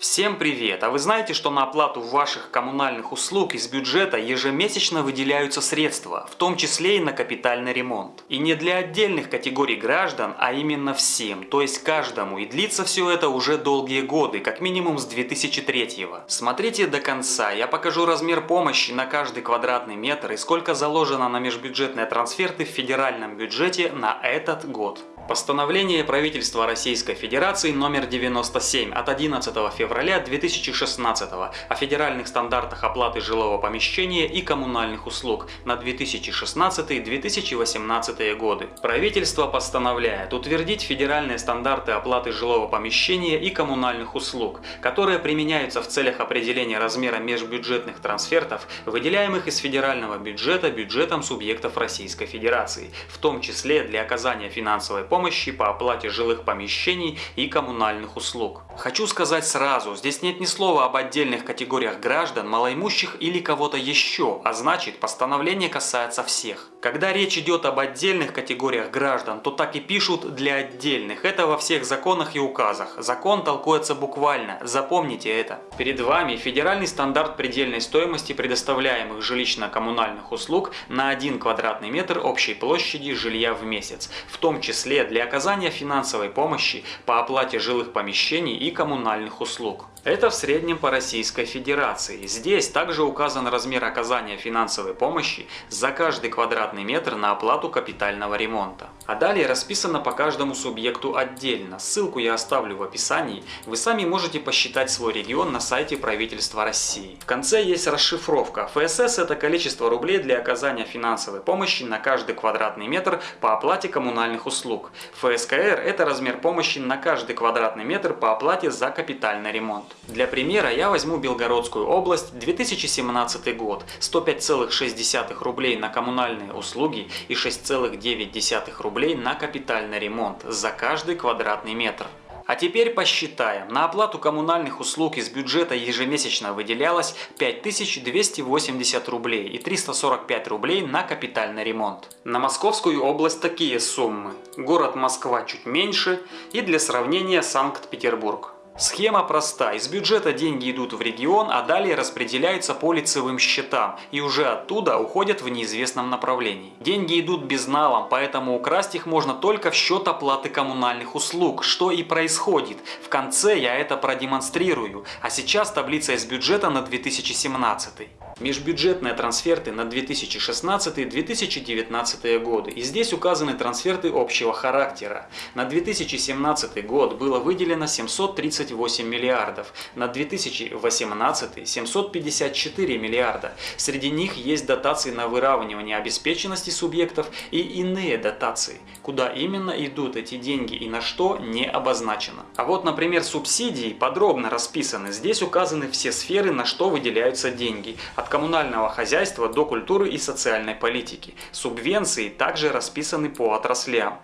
Всем привет! А вы знаете, что на оплату ваших коммунальных услуг из бюджета ежемесячно выделяются средства, в том числе и на капитальный ремонт. И не для отдельных категорий граждан, а именно всем, то есть каждому. И длится все это уже долгие годы, как минимум с 2003 -го. Смотрите до конца, я покажу размер помощи на каждый квадратный метр и сколько заложено на межбюджетные трансферты в федеральном бюджете на этот год. Постановление правительства Российской Федерации номер 97 от 11 февраля 2016 о федеральных стандартах оплаты жилого помещения и коммунальных услуг на 2016-2018 годы. Правительство постановляет утвердить федеральные стандарты оплаты жилого помещения и коммунальных услуг, которые применяются в целях определения размера межбюджетных трансфертов, выделяемых из федерального бюджета бюджетом субъектов Российской Федерации, в том числе для оказания финансовой помощи помощи по оплате жилых помещений и коммунальных услуг. Хочу сказать сразу, здесь нет ни слова об отдельных категориях граждан, малоимущих или кого-то еще, а значит постановление касается всех. Когда речь идет об отдельных категориях граждан, то так и пишут для отдельных. Это во всех законах и указах. Закон толкуется буквально, запомните это. Перед вами федеральный стандарт предельной стоимости предоставляемых жилищно-коммунальных услуг на 1 квадратный метр общей площади жилья в месяц, в том числе для оказания финансовой помощи по оплате жилых помещений и коммунальных услуг. Это в среднем по Российской Федерации. Здесь также указан размер оказания финансовой помощи за каждый квадратный метр на оплату капитального ремонта. А далее расписано по каждому субъекту отдельно. Ссылку я оставлю в описании. Вы сами можете посчитать свой регион на сайте правительства России. В конце есть расшифровка. ФСС это количество рублей для оказания финансовой помощи на каждый квадратный метр по оплате коммунальных услуг. ФСКР это размер помощи на каждый квадратный метр по оплате за капитальный ремонт. Для примера я возьму Белгородскую область, 2017 год, 105,6 рублей на коммунальные услуги и 6,9 рублей на капитальный ремонт за каждый квадратный метр. А теперь посчитаем. На оплату коммунальных услуг из бюджета ежемесячно выделялось 5280 рублей и 345 рублей на капитальный ремонт. На Московскую область такие суммы. Город Москва чуть меньше и для сравнения Санкт-Петербург. Схема проста. Из бюджета деньги идут в регион, а далее распределяются по лицевым счетам и уже оттуда уходят в неизвестном направлении. Деньги идут безналом, поэтому украсть их можно только в счет оплаты коммунальных услуг, что и происходит. В конце я это продемонстрирую, а сейчас таблица из бюджета на 2017. Межбюджетные трансферты на 2016-2019 годы. И здесь указаны трансферты общего характера. На 2017 год было выделено 738 миллиардов, на 2018 – 754 миллиарда. Среди них есть дотации на выравнивание обеспеченности субъектов и иные дотации. Куда именно идут эти деньги и на что не обозначено. А вот, например, субсидии подробно расписаны. Здесь указаны все сферы, на что выделяются деньги. От коммунального хозяйства до культуры и социальной политики. Субвенции также расписаны по отраслям.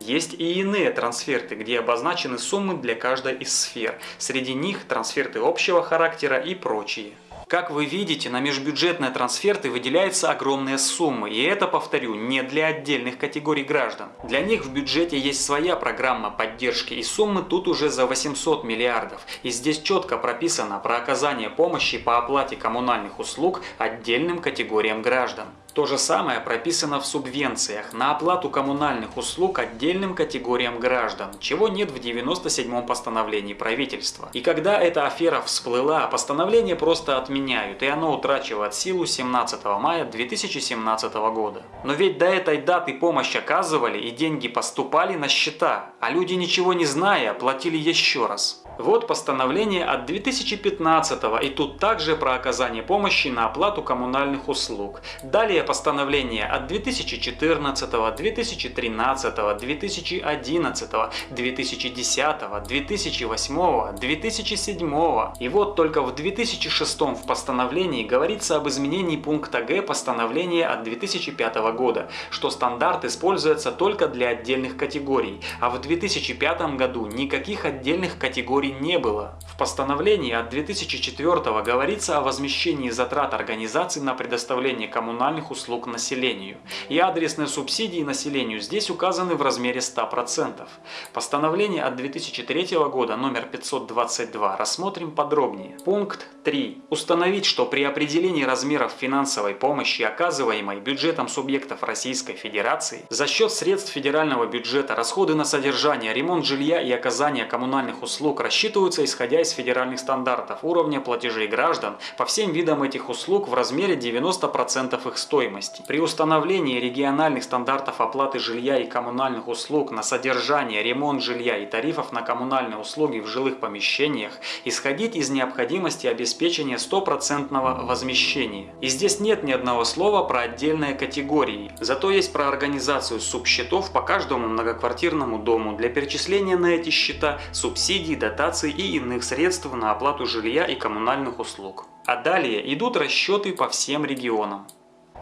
Есть и иные трансферты, где обозначены суммы для каждой из сфер. Среди них трансферты общего характера и прочие. Как вы видите, на межбюджетные трансферты выделяются огромные суммы, и это, повторю, не для отдельных категорий граждан. Для них в бюджете есть своя программа поддержки, и суммы тут уже за 800 миллиардов. И здесь четко прописано про оказание помощи по оплате коммунальных услуг отдельным категориям граждан. То же самое прописано в субвенциях на оплату коммунальных услуг отдельным категориям граждан, чего нет в 97-м постановлении правительства. И когда эта афера всплыла, постановление просто отменяют, и оно утрачивает силу 17 мая 2017 года. Но ведь до этой даты помощь оказывали и деньги поступали на счета, а люди ничего не зная платили еще раз. Вот постановление от 2015 и тут также про оказание помощи на оплату коммунальных услуг. Далее постановление от 2014, 2013, 2011, 2010, 2008, 2007. И вот только в 2006 в постановлении говорится об изменении пункта Г постановления от 2005 года, что стандарт используется только для отдельных категорий, а в 2005 году никаких отдельных категорий не было. В постановлении от 2004 говорится о возмещении затрат организаций на предоставление коммунальных услуг населению. И адресные субсидии населению здесь указаны в размере 100%. Постановление от 2003 года номер 522 рассмотрим подробнее. Пункт 3. Установить, что при определении размеров финансовой помощи, оказываемой бюджетом субъектов Российской Федерации, за счет средств федерального бюджета расходы на содержание, ремонт жилья и оказание коммунальных услуг рассчитываются исходя из федеральных стандартов уровня платежей граждан по всем видам этих услуг в размере 90% их стоимости. При установлении региональных стандартов оплаты жилья и коммунальных услуг на содержание, ремонт жилья и тарифов на коммунальные услуги в жилых помещениях исходить из необходимости обеспечения стопроцентного возмещения. И здесь нет ни одного слова про отдельные категории. Зато есть про организацию субсчетов по каждому многоквартирному дому для перечисления на эти счета субсидий, дотаций и иных средств на оплату жилья и коммунальных услуг. А далее идут расчеты по всем регионам.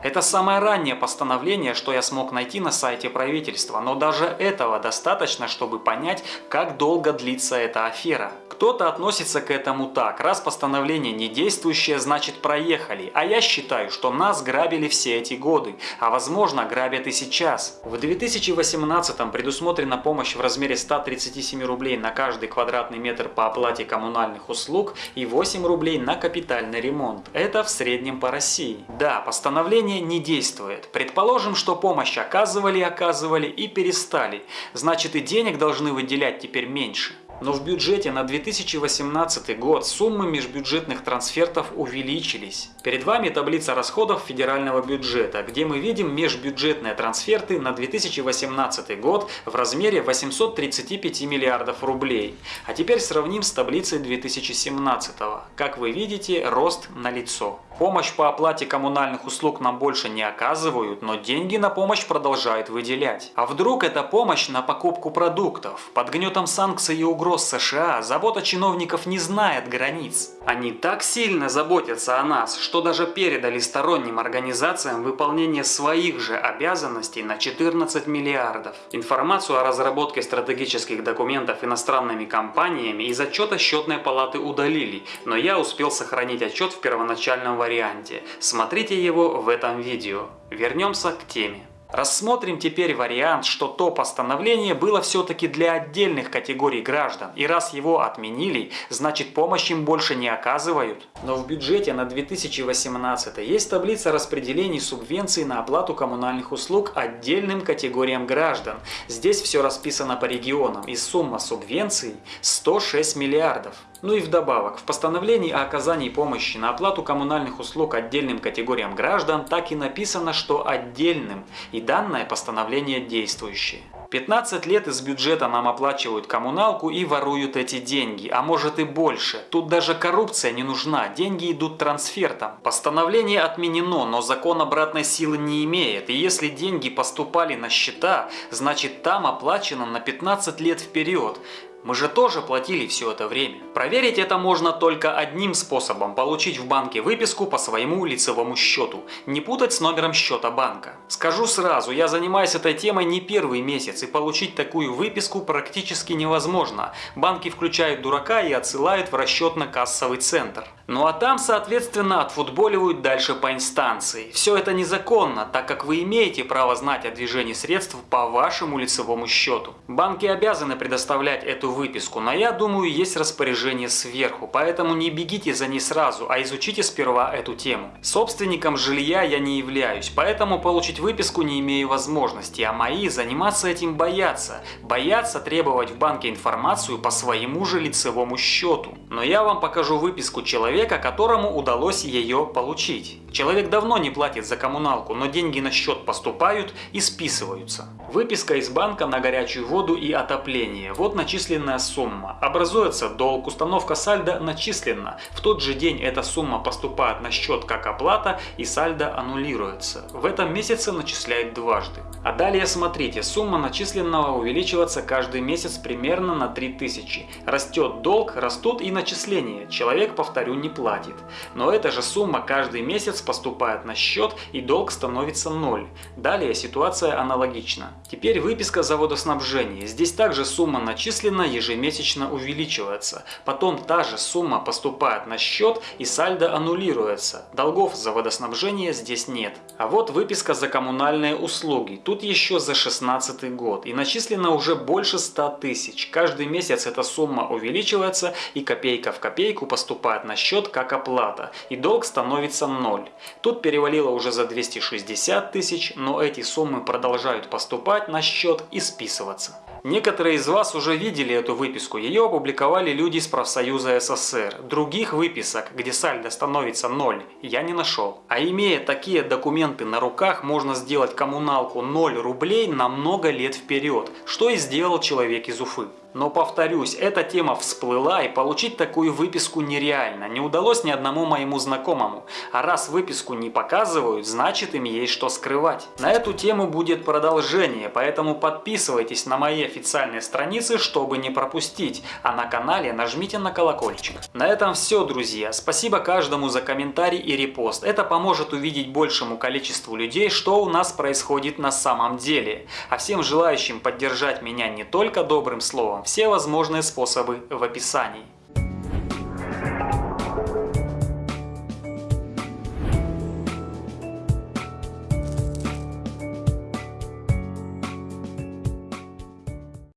Это самое раннее постановление, что я смог найти на сайте правительства, но даже этого достаточно, чтобы понять, как долго длится эта афера. Кто-то относится к этому так, раз постановление не действующее, значит проехали, а я считаю, что нас грабили все эти годы, а возможно грабят и сейчас. В 2018 предусмотрена помощь в размере 137 рублей на каждый квадратный метр по оплате коммунальных услуг и 8 рублей на капитальный ремонт. Это в среднем по России. Да, постановление решение не действует. Предположим, что помощь оказывали, оказывали и перестали. Значит и денег должны выделять теперь меньше. Но в бюджете на 2018 год суммы межбюджетных трансфертов увеличились. Перед вами таблица расходов федерального бюджета, где мы видим межбюджетные трансферты на 2018 год в размере 835 миллиардов рублей. А теперь сравним с таблицей 2017. Как вы видите, рост налицо. Помощь по оплате коммунальных услуг нам больше не оказывают, но деньги на помощь продолжают выделять. А вдруг это помощь на покупку продуктов? Под гнетом санкций и угроз США забота чиновников не знает границ. Они так сильно заботятся о нас, что даже передали сторонним организациям выполнение своих же обязанностей на 14 миллиардов. Информацию о разработке стратегических документов иностранными компаниями из отчета счетной палаты удалили, но я успел сохранить отчет в первоначальном варианте варианте. Смотрите его в этом видео. Вернемся к теме. Рассмотрим теперь вариант, что то постановление было все-таки для отдельных категорий граждан, и раз его отменили, значит помощь им больше не оказывают. Но в бюджете на 2018 есть таблица распределений субвенций на оплату коммунальных услуг отдельным категориям граждан. Здесь все расписано по регионам, и сумма субвенций 106 миллиардов. Ну и вдобавок, в постановлении о оказании помощи на оплату коммунальных услуг отдельным категориям граждан так и написано, что отдельным, и данное постановление действующее. 15 лет из бюджета нам оплачивают коммуналку и воруют эти деньги, а может и больше. Тут даже коррупция не нужна, деньги идут трансфертом. Постановление отменено, но закон обратной силы не имеет, и если деньги поступали на счета, значит там оплачено на 15 лет вперед. Мы же тоже платили все это время. Проверить это можно только одним способом – получить в банке выписку по своему лицевому счету. Не путать с номером счета банка. Скажу сразу, я занимаюсь этой темой не первый месяц, и получить такую выписку практически невозможно. Банки включают дурака и отсылают в расчетно-кассовый центр. Ну а там, соответственно, отфутболивают дальше по инстанции. Все это незаконно, так как вы имеете право знать о движении средств по вашему лицевому счету. Банки обязаны предоставлять эту выписку, но я думаю, есть распоряжение сверху, поэтому не бегите за ней сразу, а изучите сперва эту тему. Собственником жилья я не являюсь, поэтому получить выписку не имею возможности, а мои заниматься этим боятся. Боятся требовать в банке информацию по своему же лицевому счету. Но я вам покажу выписку человека, человека, которому удалось ее получить. Человек давно не платит за коммуналку, но деньги на счет поступают и списываются. Выписка из банка на горячую воду и отопление. Вот начисленная сумма. Образуется долг, установка сальдо начислена. В тот же день эта сумма поступает на счет как оплата и сальдо аннулируется. В этом месяце начисляют дважды. А далее смотрите, сумма начисленного увеличивается каждый месяц примерно на 3000. Растет долг, растут и начисления. Человек, повторю, не платит. Но эта же сумма каждый месяц поступает на счет и долг становится 0. Далее ситуация аналогична. Теперь выписка за водоснабжение. Здесь также сумма начислена ежемесячно увеличивается. Потом та же сумма поступает на счет и сальдо аннулируется. Долгов за водоснабжение здесь нет. А вот выписка за коммунальные услуги. Тут еще за 16 год. И начислено уже больше 100 тысяч. Каждый месяц эта сумма увеличивается и копейка в копейку поступает на счет как оплата. И долг становится 0. Тут перевалило уже за 260 тысяч, но эти суммы продолжают поступать на счет и списываться. Некоторые из вас уже видели эту выписку, ее опубликовали люди из профсоюза СССР. Других выписок, где сальдо становится ноль, я не нашел. А имея такие документы на руках, можно сделать коммуналку 0 рублей на много лет вперед, что и сделал человек из Уфы. Но повторюсь, эта тема всплыла и получить такую выписку нереально, не удалось ни одному моему знакомому. А раз выписку не показывают, значит им есть что скрывать. На эту тему будет продолжение, поэтому подписывайтесь на мои официальные страницы, чтобы не пропустить, а на канале нажмите на колокольчик. На этом все, друзья. Спасибо каждому за комментарий и репост. Это поможет увидеть большему количеству людей, что у нас происходит на самом деле. А всем желающим поддержать меня не только добрым словом, все возможные способы в описании.